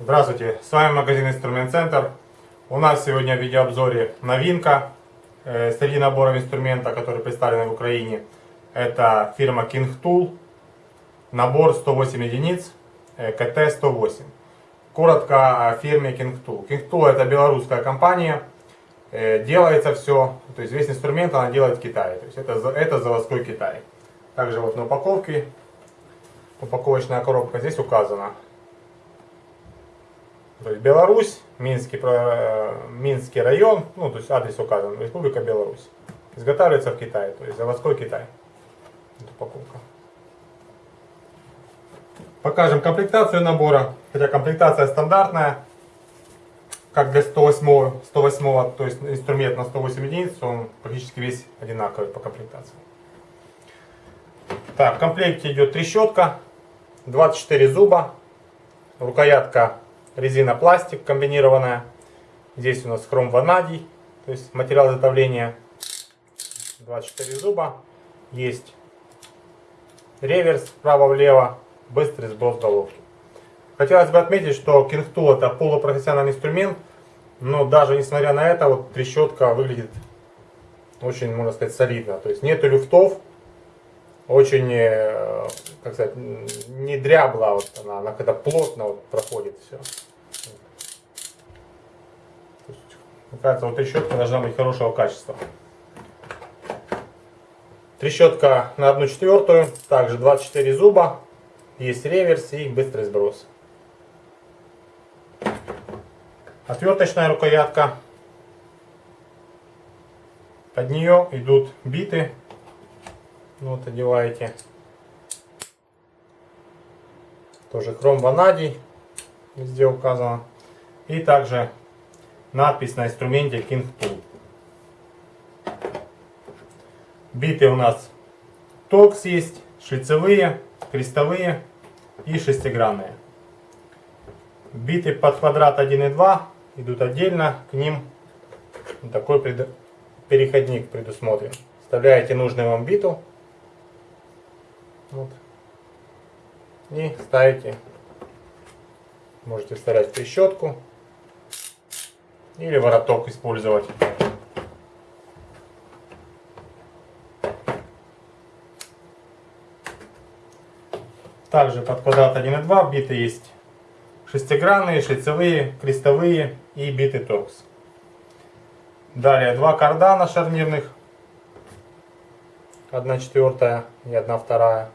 Здравствуйте, с вами магазин Инструмент Центр. У нас сегодня в видеообзоре новинка э, среди наборов инструмента, которые представлены в Украине. Это фирма King Tool. Набор 108 единиц, э, КТ-108. Коротко о фирме King Tool. King Tool это белорусская компания. Э, делается все, то есть весь инструмент она делает в Китае. То есть это, это заводской Китай. Также вот на упаковке, упаковочная коробка здесь указана. То есть Беларусь, Минский, Минский район, ну то есть адрес указан, Республика Беларусь. Изготавливается в Китае, то есть заводской Китай. Это упаковка. Покажем комплектацию набора. Хотя комплектация стандартная, как для 108, 108 то есть инструмент на 108 единиц, он практически весь одинаковый по комплектации. Так, в комплекте идет трещотка, 24 зуба, рукоятка резина-пластик комбинированная. Здесь у нас хром ванадий, то есть материал изготовления 24 зуба. Есть реверс вправо-влево, быстрый сброс головки. Хотелось бы отметить, что Tool это полупрофессиональный инструмент, но даже несмотря на это, вот трещотка выглядит очень, можно сказать, солидно. То есть нету люфтов, очень, э, как сказать, не дрябла, вот она, она когда плотно вот проходит все. Мне кажется, вот трещотка должна быть хорошего качества. Трещотка на 1 четвертую, также 24 зуба, есть реверс и быстрый сброс. Отверточная рукоятка. Под нее идут биты вот одеваете. Тоже хром ванадий везде указано. И также надпись на инструменте King Tool. Биты у нас токс есть, шлицевые, крестовые и шестигранные. Биты под квадрат 1 и 2 идут отдельно, к ним такой переходник предусмотрен. Вставляете нужную вам биту вот. И ставите, можете вставлять трещотку или вороток использовать. Также под квадрат 1 и 2 биты есть шестигранные, шлицевые, крестовые и биты торкс. Далее два кардана шарнирных, 1 четвертая и 1 вторая.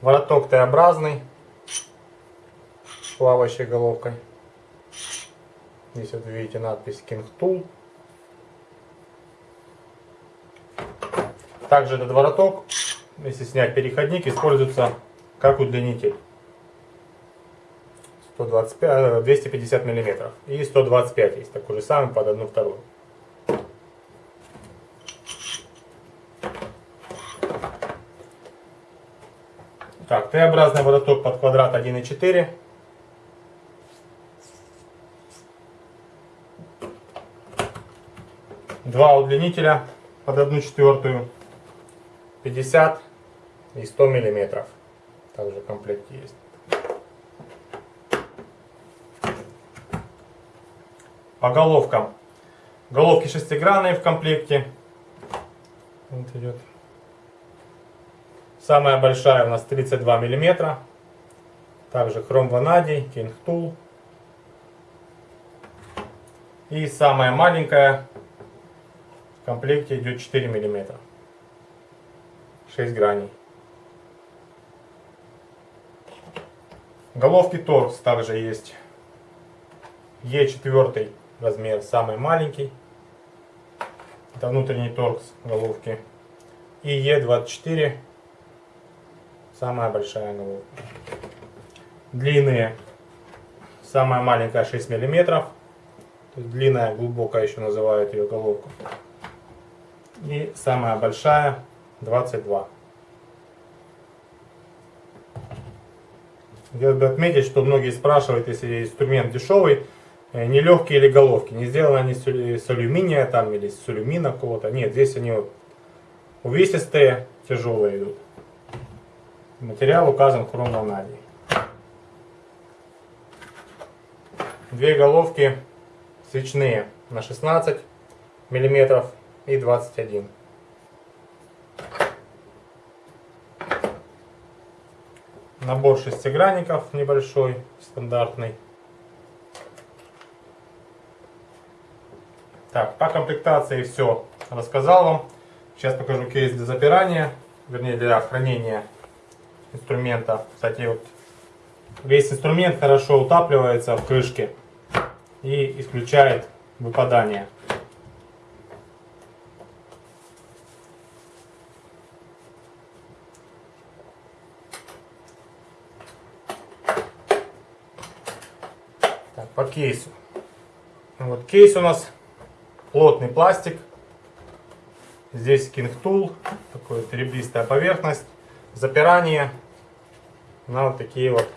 Вороток Т-образный с плавающей головкой. Здесь вот видите надпись King Tool. Также этот вороток, если снять переходник, используется как удлинитель. 125, 250 миллиметров и 125 есть такой же самый под одну вторую. Так, Т-образный вороток под квадрат 1,4. Два удлинителя под 1 четвертую. 50 и 100 миллиметров. Также в комплекте есть. По головкам. Головки шестигранные в комплекте. Вот идет. Самая большая у нас 32 миллиметра. Также хром ванадий, Tool. И самая маленькая в комплекте идет 4 миллиметра. 6 граней. Головки торкс также есть. Е4 размер самый маленький. Это внутренний торкс головки. И Е24 самая большая головка. Длинные. Самая маленькая 6 миллиметров. Длинная, глубокая еще называют ее головку. И самая большая 22. Хотел бы отметить, что многие спрашивают, если инструмент дешевый, э, не легкие или головки. Не сделаны они с алю- с алюминия там или с алюмина какого-то. Нет, здесь они вот увесистые, тяжелые идут. Материал указан хром ванадий. Две головки свечные на 16 миллиметров и 21. Набор шестигранников небольшой, стандартный. Так, по комплектации все рассказал вам. Сейчас покажу кейс для запирания, вернее для хранения инструмента. Кстати, вот весь инструмент хорошо утапливается в крышке и исключает выпадание. По кейсу. Вот кейс у нас плотный пластик. Здесь King Tool, такая ребристая поверхность. Запирание на вот такие вот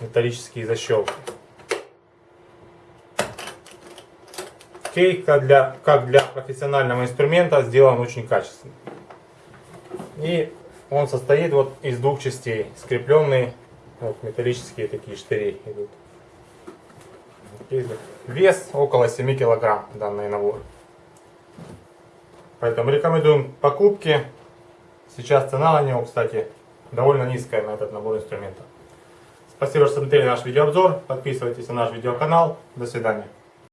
металлические защелки. Кейк как для, как для профессионального инструмента сделан очень качественно. И он состоит вот из двух частей, скрепленные вот металлические такие штыри идут. Вес около 7 килограмм данный набор. Поэтому рекомендуем покупки. Сейчас цена на него, кстати, довольно низкая на этот набор инструментов. Спасибо, что смотрели наш видеообзор. Подписывайтесь на наш видеоканал. До свидания.